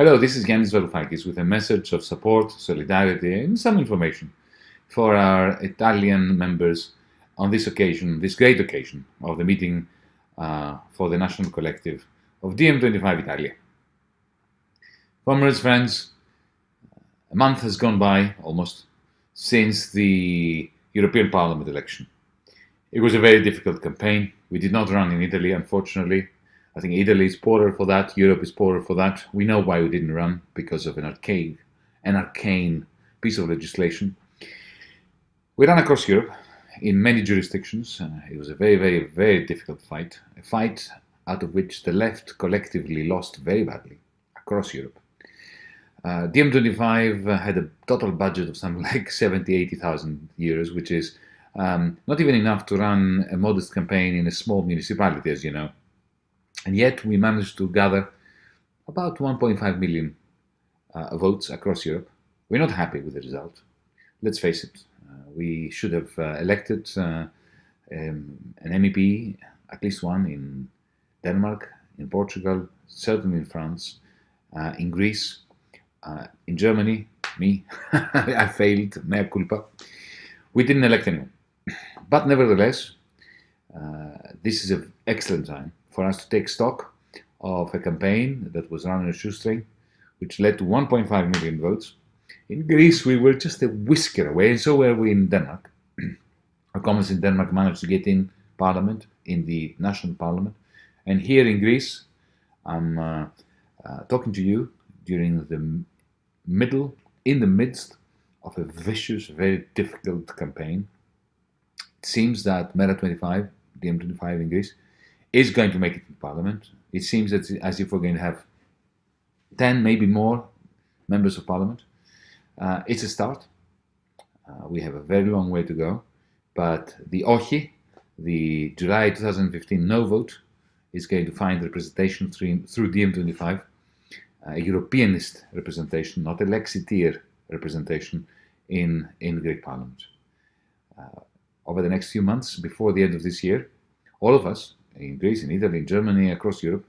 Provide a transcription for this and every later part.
Hello, this is Yanis Varoufakis with a message of support, solidarity, and some information for our Italian members on this occasion, this great occasion of the meeting uh, for the National Collective of DiEM25 Italia. Comrades, friends, a month has gone by almost since the European Parliament election. It was a very difficult campaign. We did not run in Italy, unfortunately, I think Italy is poorer for that. Europe is poorer for that. We know why we didn't run because of an archaic, an arcane piece of legislation. We ran across Europe in many jurisdictions. Uh, it was a very, very, very difficult fight. A fight out of which the left collectively lost very badly across Europe. Uh, DiEM25 had a total budget of something like 70, 80,000 euros, which is um, not even enough to run a modest campaign in a small municipality, as you know. And yet we managed to gather about 1.5 million uh, votes across Europe. We're not happy with the result. Let's face it. Uh, we should have uh, elected uh, um, an MEP, at least one, in Denmark, in Portugal, certainly in France, uh, in Greece, uh, in Germany, me, I failed, mea culpa. We didn't elect anyone. But nevertheless, this is an excellent time for us to take stock of a campaign that was run on a shoestring, which led to 1.5 million votes. In Greece, we were just a whisker away, and so were we in Denmark. Our communists in Denmark managed to get in parliament, in the national parliament. And here in Greece, I'm uh, uh, talking to you during the middle, in the midst of a vicious, very difficult campaign. It seems that Mera25, DiEM25 in Greece, is going to make it in Parliament. It seems that as if we're going to have 10, maybe more members of Parliament. Uh, it's a start. Uh, we have a very long way to go, but the OCHI, the July 2015 no vote, is going to find representation through, through DiEM25, a Europeanist representation, not a Lexiter representation in, in the Greek Parliament. Uh, over the next few months, before the end of this year, all of us, in Greece, in Italy, in Germany, across Europe,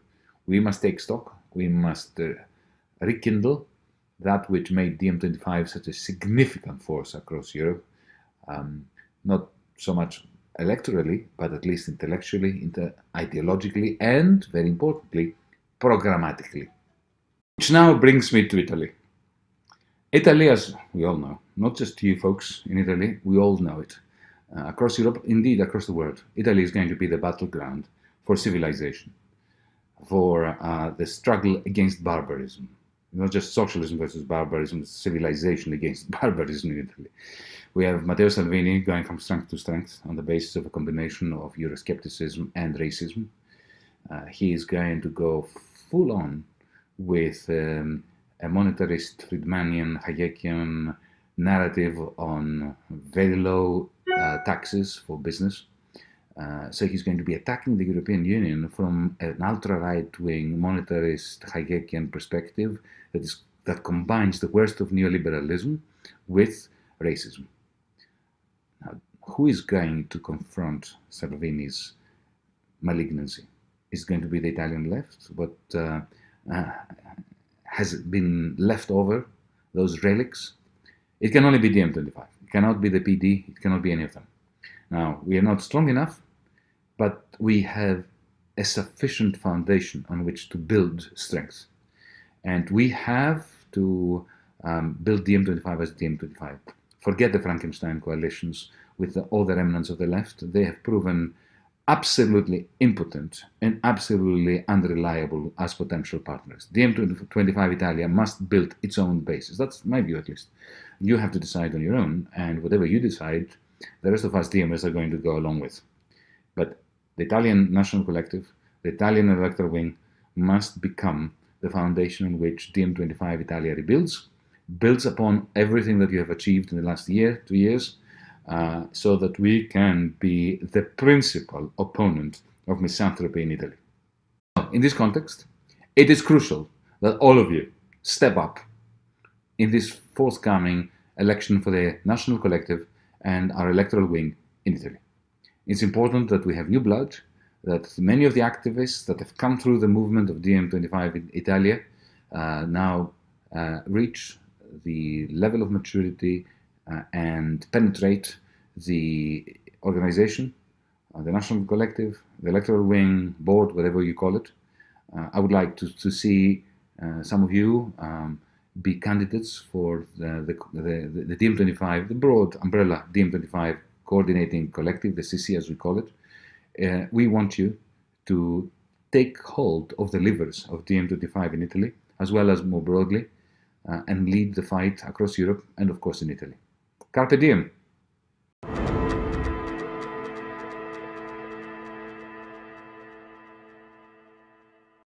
we must take stock. We must uh, rekindle that which made DiEM25 such a significant force across Europe, um, not so much electorally, but at least intellectually, inter ideologically, and very importantly, programmatically. Which now brings me to Italy. Italy, as we all know, not just you folks in Italy, we all know it. Uh, across Europe, indeed across the world, Italy is going to be the battleground for civilization, for uh, the struggle against barbarism. Not just socialism versus barbarism, civilization against barbarism in Italy. We have Matteo Salvini going from strength to strength on the basis of a combination of Euroscepticism and racism. Uh, he is going to go full on with um, a monetarist, Friedmanian, Hayekian narrative on very low taxes for business. Uh, so he's going to be attacking the European Union from an ultra-right-wing monetarist Hayekian perspective that, is, that combines the worst of neoliberalism with racism. Now, who is going to confront Salvini's malignancy? Is going to be the Italian left, but uh, uh, has been left over, those relics? It can only be DiEM25. Cannot be the PD. It cannot be any of them. Now, we are not strong enough, but we have a sufficient foundation on which to build strength. And we have to um, build DiEM25 as DiEM25. Forget the Frankenstein coalitions with the, all the remnants of the left. They have proven absolutely impotent and absolutely unreliable as potential partners. DiEM25 Italia must build its own basis. That's my view at least. You have to decide on your own, and whatever you decide, the rest of us DMS are going to go along with. But the Italian National Collective, the Italian electoral wing, must become the foundation on which DiEM25 Italia rebuilds, builds upon everything that you have achieved in the last year, two years, uh, so that we can be the principal opponent of misanthropy in Italy. In this context, it is crucial that all of you step up in this forthcoming election for the National Collective and our electoral wing in Italy. It's important that we have new blood, that many of the activists that have come through the movement of DiEM25 in Italia uh, now uh, reach the level of maturity and penetrate the organization, uh, the national collective, the electoral wing, board, whatever you call it. Uh, I would like to, to see some of you um, be candidates for the, the, the, the DiEM25, the broad umbrella DiEM25 coordinating collective, the CC as we call it. Uh, we want you to take hold of the levers of DiEM25 in Italy, as well as more broadly, uh, and lead the fight across Europe and, of course, in Italy. Carpe diem!